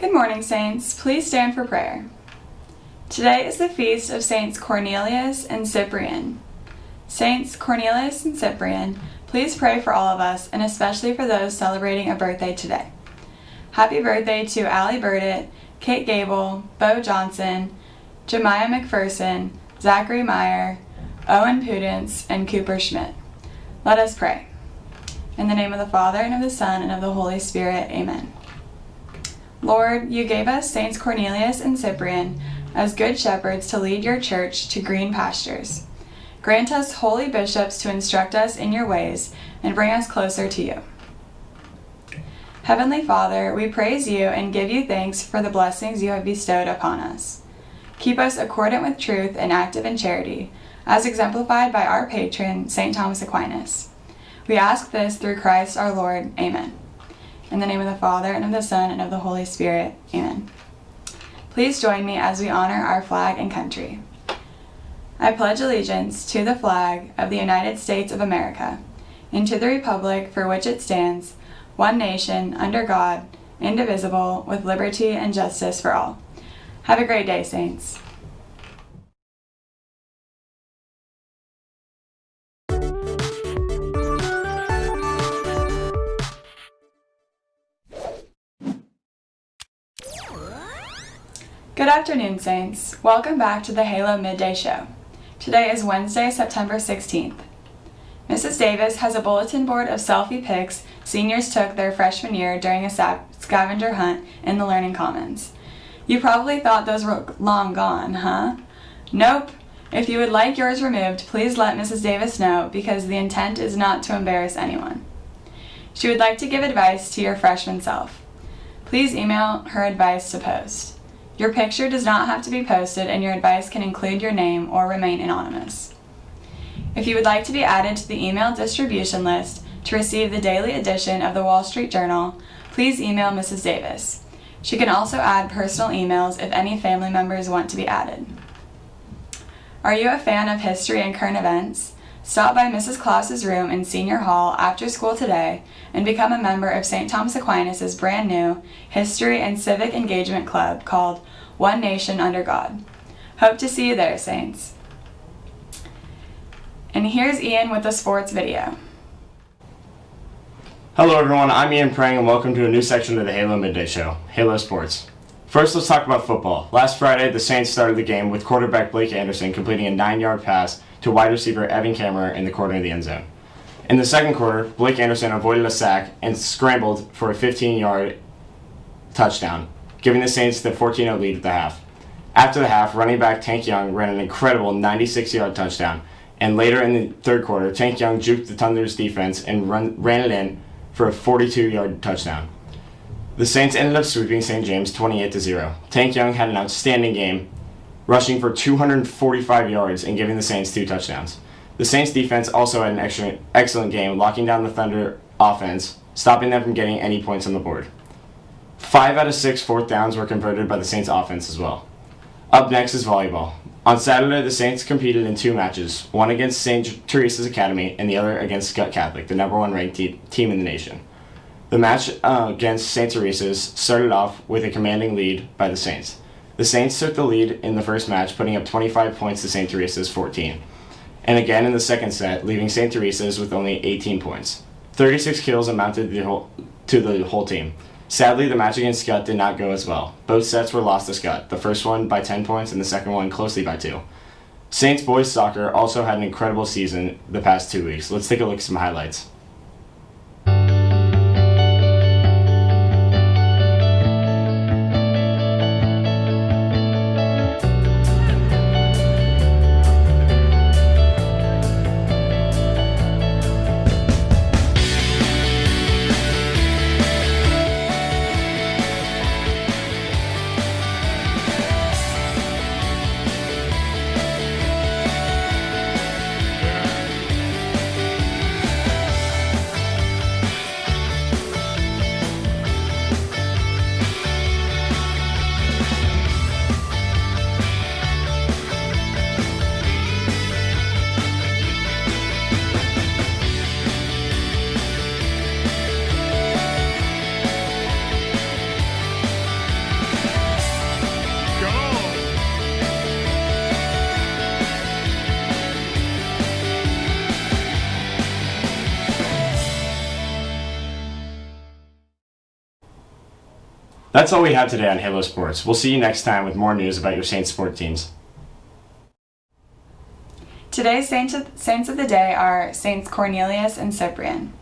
Good morning, Saints. Please stand for prayer. Today is the feast of Saints Cornelius and Cyprian. Saints Cornelius and Cyprian, please pray for all of us and especially for those celebrating a birthday today. Happy birthday to Allie Burdett, Kate Gable, Bo Johnson, Jemiah McPherson, Zachary Meyer, Owen Pudence, and Cooper Schmidt. Let us pray. In the name of the Father, and of the Son, and of the Holy Spirit, amen. Lord, you gave us Saints Cornelius and Cyprian as good shepherds to lead your church to green pastures. Grant us holy bishops to instruct us in your ways and bring us closer to you. Heavenly Father, we praise you and give you thanks for the blessings you have bestowed upon us. Keep us accordant with truth and active in charity, as exemplified by our patron, St. Thomas Aquinas. We ask this through Christ our Lord. Amen. In the name of the Father, and of the Son, and of the Holy Spirit. Amen. Please join me as we honor our flag and country. I pledge allegiance to the flag of the United States of America, and to the republic for which it stands, one nation, under God, indivisible, with liberty and justice for all. Have a great day, Saints. Good afternoon, Saints. Welcome back to the Halo Midday Show. Today is Wednesday, September 16th. Mrs. Davis has a bulletin board of selfie pics seniors took their freshman year during a scavenger hunt in the Learning Commons. You probably thought those were long gone, huh? Nope. If you would like yours removed, please let Mrs. Davis know because the intent is not to embarrass anyone. She would like to give advice to your freshman self. Please email her advice to post. Your picture does not have to be posted and your advice can include your name or remain anonymous. If you would like to be added to the email distribution list to receive the daily edition of the Wall Street Journal, please email Mrs. Davis. She can also add personal emails if any family members want to be added. Are you a fan of history and current events? Stop by Mrs. Claus's room in Senior Hall after school today and become a member of St. Thomas Aquinas' brand new History and Civic Engagement Club called One Nation Under God. Hope to see you there, Saints. And here's Ian with the sports video. Hello everyone, I'm Ian Prang and welcome to a new section of the Halo Midday Show, Halo Sports. First, let's talk about football. Last Friday, the Saints started the game with quarterback Blake Anderson completing a 9-yard pass to wide receiver Evan Kammerer in the corner of the end zone. In the second quarter, Blake Anderson avoided a sack and scrambled for a 15-yard touchdown, giving the Saints the 14-0 lead at the half. After the half, running back Tank Young ran an incredible 96-yard touchdown, and later in the third quarter, Tank Young juked the Thunder's defense and run, ran it in for a 42-yard touchdown. The Saints ended up sweeping St. James 28-0. Tank Young had an outstanding game, rushing for 245 yards and giving the Saints two touchdowns. The Saints defense also had an excellent, game, locking down the Thunder offense, stopping them from getting any points on the board. Five out of six fourth downs were converted by the Saints offense as well. Up next is volleyball. On Saturday, the Saints competed in two matches, one against St. Teresa's Academy and the other against Skutt Catholic, the number one ranked te team in the nation. The match uh, against St. Teresa's started off with a commanding lead by the Saints. The Saints took the lead in the first match, putting up 25 points to St. Teresa's 14, and again in the second set, leaving St. Teresa's with only 18 points. 36 kills amounted the whole, to the whole team. Sadly, the match against Skutt did not go as well. Both sets were lost to Skutt, the first one by 10 points and the second one closely by 2. Saints boys soccer also had an incredible season the past two weeks. Let's take a look at some highlights. That's all we have today on Halo Sports. We'll see you next time with more news about your Saints sport teams. Today's saints of, saints of the day are Saints Cornelius and Cyprian.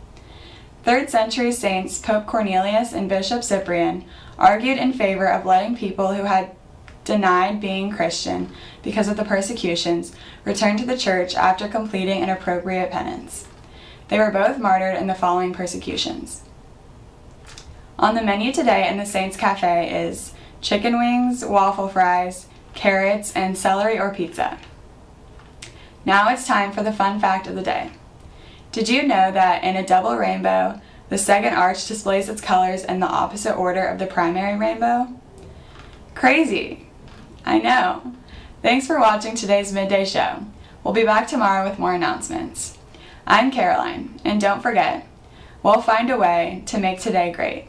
Third century saints Pope Cornelius and Bishop Cyprian argued in favor of letting people who had denied being Christian because of the persecutions return to the church after completing an appropriate penance. They were both martyred in the following persecutions. On the menu today in the Saints Cafe is chicken wings, waffle fries, carrots, and celery or pizza. Now it's time for the fun fact of the day. Did you know that in a double rainbow, the second arch displays its colors in the opposite order of the primary rainbow? Crazy! I know. Thanks for watching today's midday show. We'll be back tomorrow with more announcements. I'm Caroline, and don't forget, we'll find a way to make today great.